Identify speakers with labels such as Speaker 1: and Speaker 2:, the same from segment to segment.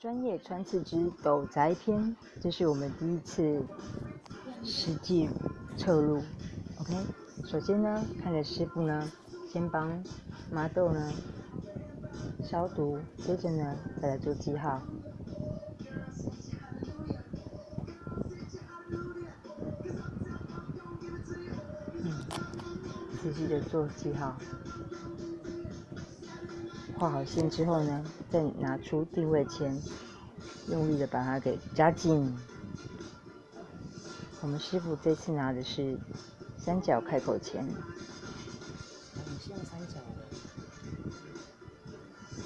Speaker 1: 专业穿刺之斗宅篇，这是我们第一次实际测录。OK，首先呢，看着师傅呢，先帮麻豆呢消毒，接着呢再来做记号。嗯，仔细的做记号。画好线之后呢，再拿出定位钳，用力的把它给夹紧。我们师傅这次拿的是三角开口钳。
Speaker 2: 是用三角的。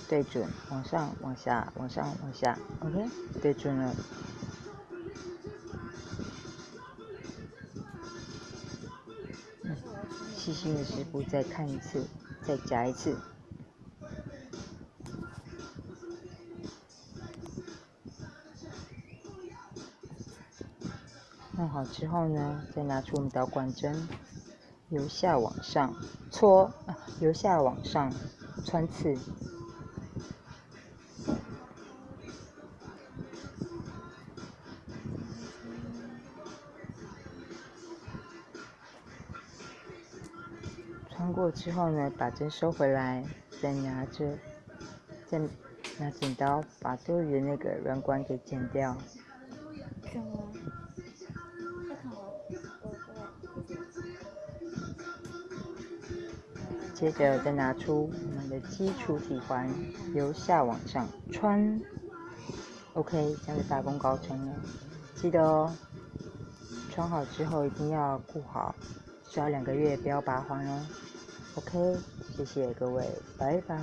Speaker 1: 对准，往上、往下、往上、往下，OK，对准了。嗯，细心的师傅再看一次，再夹一次。弄好之后呢，再拿出我们导管针，由下往上搓，由下往上穿刺。穿过之后呢，把针收回来，再拿着，再拿剪刀把多余的那个软管给剪掉。接着再拿出我们的基础体环，由下往上穿，OK，这样就大功告成了。记得哦，穿好之后一定要固好，需要两个月不要拔环哦。OK，谢谢各位，拜拜。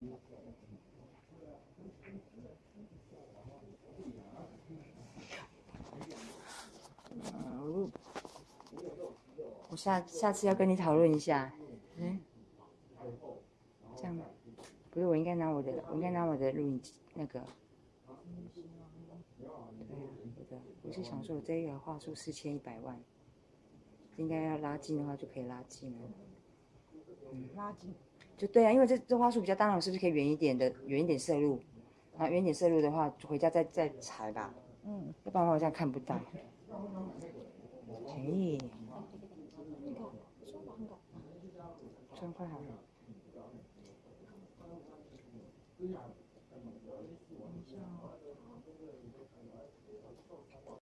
Speaker 1: 我下下次要跟你讨论一下，嗯，这样，不是我应该拿我的，我应该拿我的录音机那个，对呀，我的，我是想说，我这个话术四千一百万，应该要拉近的话就可以拉近了，
Speaker 2: 嗯，拉近。
Speaker 1: 就对啊，因为这这花束比较大，是不是可以远一点的，远一点摄入？啊，远一点摄入的话，就回家再再裁吧。嗯，要不然我好像看不到。便，真快了！